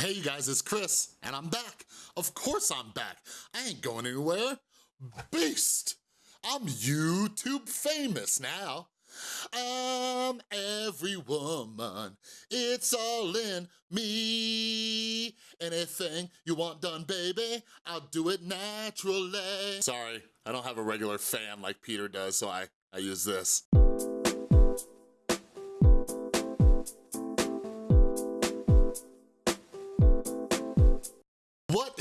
Hey you guys, it's Chris, and I'm back. Of course I'm back. I ain't going anywhere. Beast! I'm YouTube famous now. I'm every woman, it's all in me. Anything you want done, baby, I'll do it naturally. Sorry, I don't have a regular fan like Peter does, so I, I use this.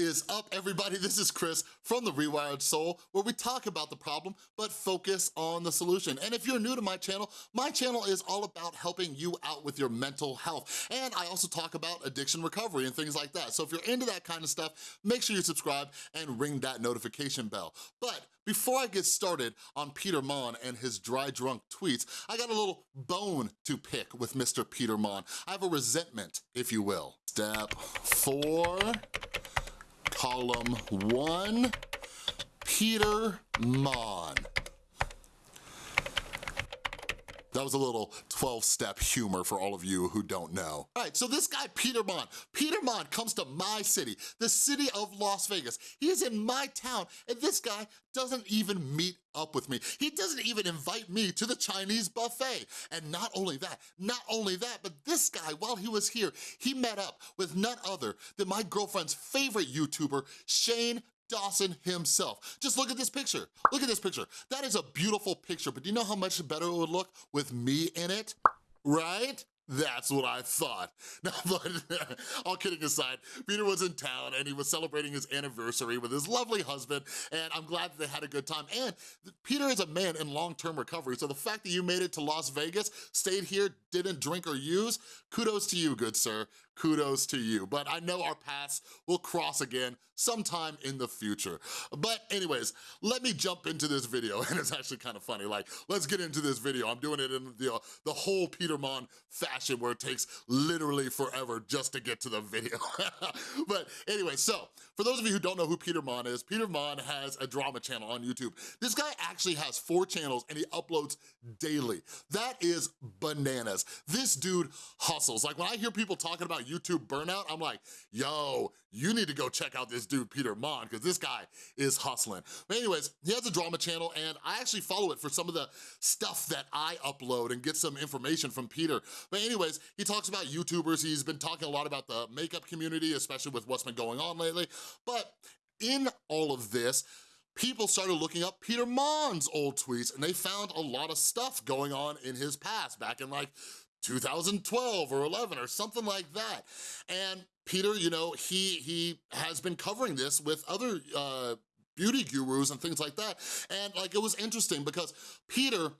Is up, everybody? This is Chris from The Rewired Soul, where we talk about the problem, but focus on the solution. And if you're new to my channel, my channel is all about helping you out with your mental health. And I also talk about addiction recovery and things like that. So if you're into that kind of stuff, make sure you subscribe and ring that notification bell. But before I get started on Peter Monn and his dry drunk tweets, I got a little bone to pick with Mr. Peter Monn. I have a resentment, if you will. Step four, column one, Peter Monn. That was a little 12-step humor for all of you who don't know. All right, so this guy, Peter Monn. Peter comes to my city, the city of Las Vegas. He is in my town, and this guy doesn't even meet up with me. He doesn't even invite me to the Chinese buffet. And not only that, not only that, but this guy, while he was here, he met up with none other than my girlfriend's favorite YouTuber, Shane Dawson himself. Just look at this picture. Look at this picture. That is a beautiful picture, but do you know how much better it would look with me in it? Right? That's what I thought. Now, but all kidding aside, Peter was in town and he was celebrating his anniversary with his lovely husband, and I'm glad that they had a good time. And Peter is a man in long-term recovery, so the fact that you made it to Las Vegas, stayed here, didn't drink or use, kudos to you, good sir kudos to you. But I know our paths will cross again sometime in the future. But anyways, let me jump into this video, and it's actually kind of funny. Like, let's get into this video. I'm doing it in the, uh, the whole Peter Monn fashion where it takes literally forever just to get to the video. but anyway, so for those of you who don't know who Peter Monn is, Peter Monn has a drama channel on YouTube. This guy actually has four channels and he uploads daily. That is bananas. This dude hustles. Like when I hear people talking about YouTube burnout, I'm like, yo, you need to go check out this dude, Peter Monn, because this guy is hustling. But anyways, he has a drama channel and I actually follow it for some of the stuff that I upload and get some information from Peter. But anyways, he talks about YouTubers. He's been talking a lot about the makeup community, especially with what's been going on lately. But in all of this, people started looking up Peter Monn's old tweets and they found a lot of stuff going on in his past back in like 2012 or 11 or something like that. And Peter, you know, he, he has been covering this with other uh, beauty gurus and things like that. And like, it was interesting because Peter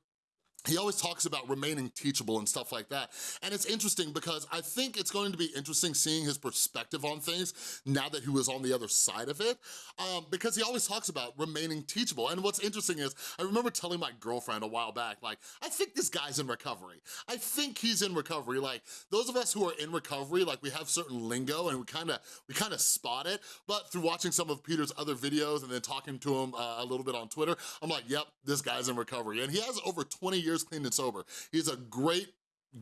he always talks about remaining teachable and stuff like that. And it's interesting because I think it's going to be interesting seeing his perspective on things now that he was on the other side of it, um, because he always talks about remaining teachable. And what's interesting is, I remember telling my girlfriend a while back, like, I think this guy's in recovery. I think he's in recovery. Like, those of us who are in recovery, like, we have certain lingo and we kind of we kind of spot it, but through watching some of Peter's other videos and then talking to him uh, a little bit on Twitter, I'm like, yep, this guy's in recovery. And he has over 20 years years clean and sober. He's a great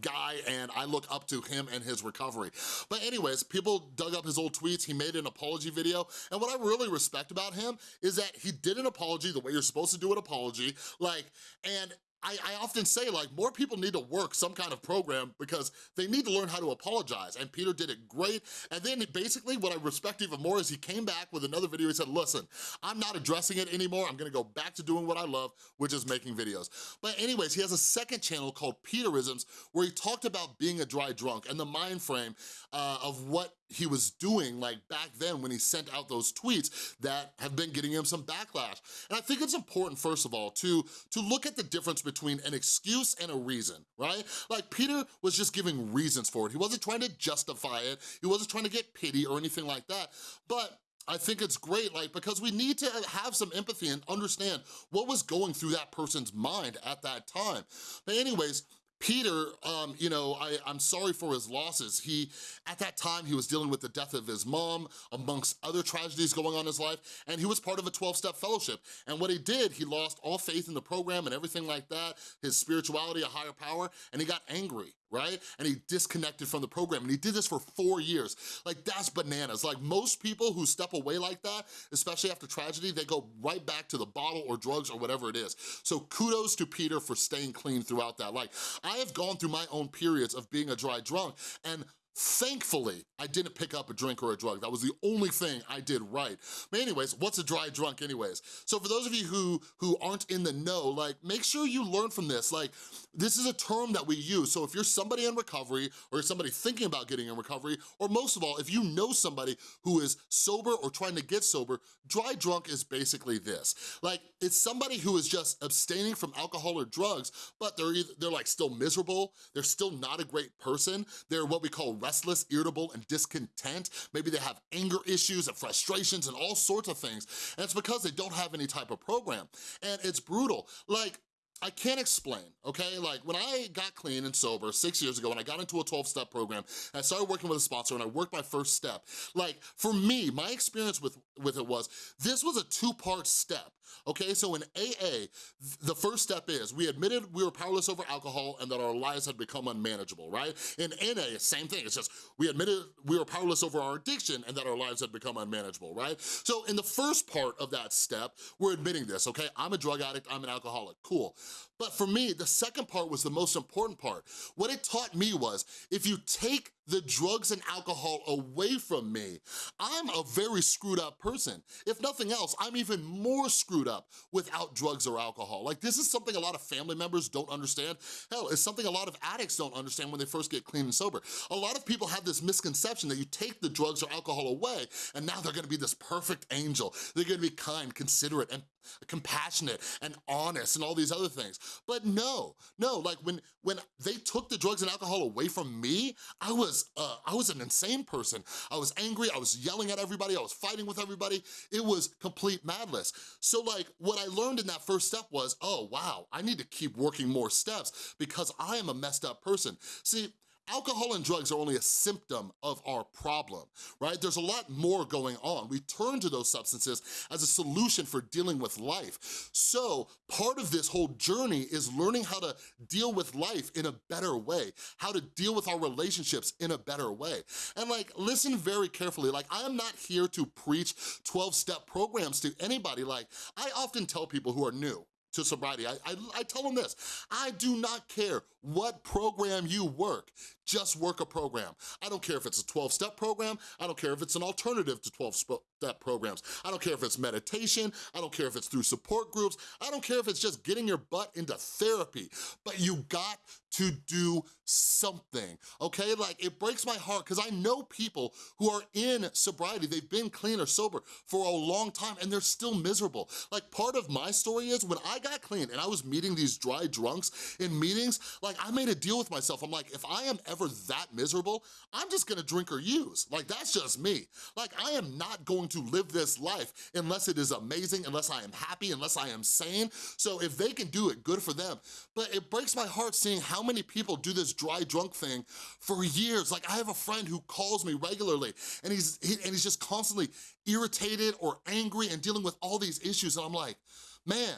guy and I look up to him and his recovery. But anyways, people dug up his old tweets, he made an apology video, and what I really respect about him is that he did an apology the way you're supposed to do an apology, like, and I, I, often say like more people need to work some kind of program because they need to learn how to apologize and Peter did it great. And then basically what I respect even more is he came back with another video. He said listen I'm not addressing it anymore. I'm gonna go back to doing what I love which is making videos. But anyways he has a second channel called Peterisms where he talked about being a dry drunk and the mind frame uh, of what he was doing like back then when he sent out those tweets that have been getting him some backlash. And I think it's important, first of all, to, to look at the difference between an excuse and a reason, right? Like Peter was just giving reasons for it. He wasn't trying to justify it. He wasn't trying to get pity or anything like that. But I think it's great, like, because we need to have some empathy and understand what was going through that person's mind at that time. But anyways, Peter, um, you know, I, I'm sorry for his losses. He, at that time, he was dealing with the death of his mom, amongst other tragedies going on in his life, and he was part of a 12-step fellowship. And what he did, he lost all faith in the program and everything like that, his spirituality, a higher power, and he got angry, right? And he disconnected from the program and he did this for four years. Like that's bananas. Like most people who step away like that, especially after tragedy, they go right back to the bottle or drugs or whatever it is. So kudos to Peter for staying clean throughout that. Like I have gone through my own periods of being a dry drunk and Thankfully, I didn't pick up a drink or a drug. That was the only thing I did right. But anyways, what's a dry drunk anyways? So for those of you who, who aren't in the know, like make sure you learn from this. Like this is a term that we use. So if you're somebody in recovery or somebody thinking about getting in recovery, or most of all, if you know somebody who is sober or trying to get sober, dry drunk is basically this. Like it's somebody who is just abstaining from alcohol or drugs, but they're, either, they're like still miserable, they're still not a great person, they're what we call restless, irritable, and discontent. Maybe they have anger issues and frustrations and all sorts of things. And it's because they don't have any type of program. And it's brutal. Like, I can't explain, okay? Like when I got clean and sober six years ago and I got into a 12-step program I started working with a sponsor and I worked my first step, like for me, my experience with, with it was, this was a two-part step, okay? So in AA, the first step is we admitted we were powerless over alcohol and that our lives had become unmanageable, right? In NA, same thing, it's just we admitted we were powerless over our addiction and that our lives had become unmanageable, right? So in the first part of that step, we're admitting this, okay? I'm a drug addict, I'm an alcoholic, cool. But for me, the second part was the most important part. What it taught me was, if you take the drugs and alcohol away from me, I'm a very screwed up person. If nothing else, I'm even more screwed up without drugs or alcohol. Like this is something a lot of family members don't understand. Hell, it's something a lot of addicts don't understand when they first get clean and sober. A lot of people have this misconception that you take the drugs or alcohol away and now they're gonna be this perfect angel. They're gonna be kind, considerate, and compassionate and honest and all these other things. But no, no, like when, when they took the drugs and alcohol away from me, I was uh, I was an insane person. I was angry, I was yelling at everybody, I was fighting with everybody. It was complete madness. So like, what I learned in that first step was, oh wow, I need to keep working more steps because I am a messed up person. See, Alcohol and drugs are only a symptom of our problem, right? There's a lot more going on. We turn to those substances as a solution for dealing with life. So part of this whole journey is learning how to deal with life in a better way, how to deal with our relationships in a better way. And like, listen very carefully. Like, I am not here to preach 12-step programs to anybody. Like, I often tell people who are new, to sobriety. I, I, I, tell them this, I do not care what program you work, just work a program. I don't care if it's a 12-step program, I don't care if it's an alternative to 12-step programs. I don't care if it's meditation, I don't care if it's through support groups, I don't care if it's just getting your butt into therapy, but you got to do something, okay? Like, it breaks my heart because I know people who are in sobriety, they've been clean or sober for a long time and they're still miserable. Like, part of my story is when I got clean and I was meeting these dry drunks in meetings, like, I made a deal with myself. I'm like, if I am ever that miserable, I'm just gonna drink or use. Like, that's just me. Like, I am not going to live this life unless it is amazing, unless I am happy, unless I am sane. So if they can do it, good for them. But it breaks my heart seeing how many people do this dry drunk thing for years. Like, I have a friend who calls me regularly, and he's, he, and he's just constantly irritated or angry and dealing with all these issues, and I'm like, man,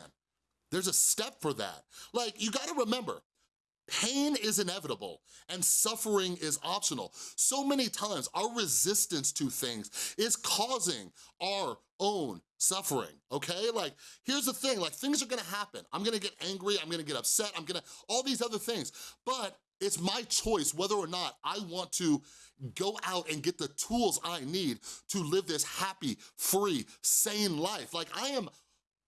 there's a step for that. Like, you gotta remember, Pain is inevitable and suffering is optional. So many times our resistance to things is causing our own suffering, okay? Like, here's the thing, like things are gonna happen. I'm gonna get angry, I'm gonna get upset, I'm gonna, all these other things. But it's my choice whether or not I want to go out and get the tools I need to live this happy, free, sane life. Like I am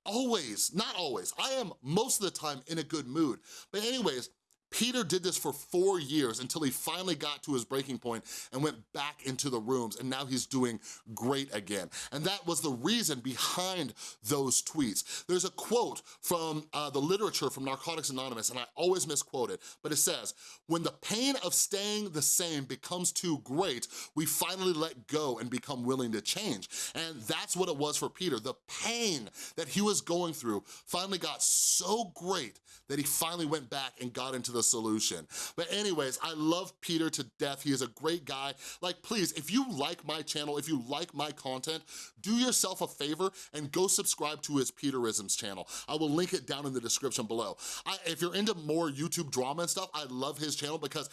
always, not always, I am most of the time in a good mood. But anyways, Peter did this for four years until he finally got to his breaking point and went back into the rooms and now he's doing great again. And that was the reason behind those tweets. There's a quote from uh, the literature from Narcotics Anonymous and I always misquote it, but it says, when the pain of staying the same becomes too great, we finally let go and become willing to change. And that's what it was for Peter. The pain that he was going through finally got so great that he finally went back and got into the the solution. But anyways, I love Peter to death. He is a great guy. Like, please, if you like my channel, if you like my content, do yourself a favor and go subscribe to his Peterisms channel. I will link it down in the description below. I, if you're into more YouTube drama and stuff, I love his channel because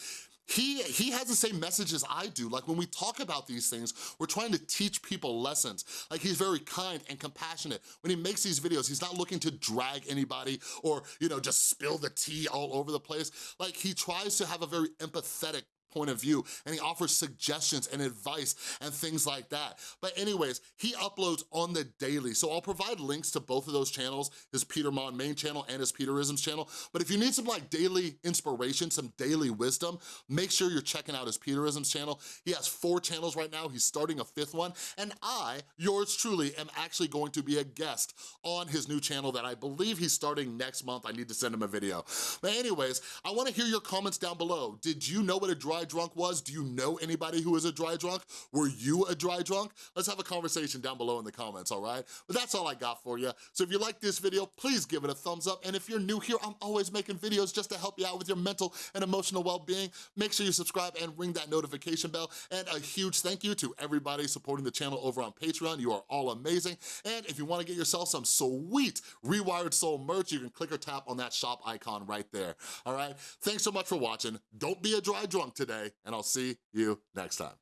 he, he has the same message as I do. Like when we talk about these things, we're trying to teach people lessons. Like he's very kind and compassionate. When he makes these videos, he's not looking to drag anybody or, you know, just spill the tea all over the place. Like he tries to have a very empathetic point of view and he offers suggestions and advice and things like that. But anyways, he uploads on the daily. So I'll provide links to both of those channels, his Peter Monn main channel and his Peterisms channel. But if you need some like daily inspiration, some daily wisdom, make sure you're checking out his Peterisms channel. He has four channels right now. He's starting a fifth one. And I, yours truly, am actually going to be a guest on his new channel that I believe he's starting next month. I need to send him a video. But anyways, I wanna hear your comments down below. Did you know what a dry drunk was? Do you know anybody who is a dry drunk? Were you a dry drunk? Let's have a conversation down below in the comments, all right? But that's all I got for you. So if you like this video, please give it a thumbs up. And if you're new here, I'm always making videos just to help you out with your mental and emotional well-being. Make sure you subscribe and ring that notification bell. And a huge thank you to everybody supporting the channel over on Patreon. You are all amazing. And if you wanna get yourself some sweet Rewired Soul merch, you can click or tap on that shop icon right there, all right? Thanks so much for watching. Don't be a dry drunk today, and I'll see you next time.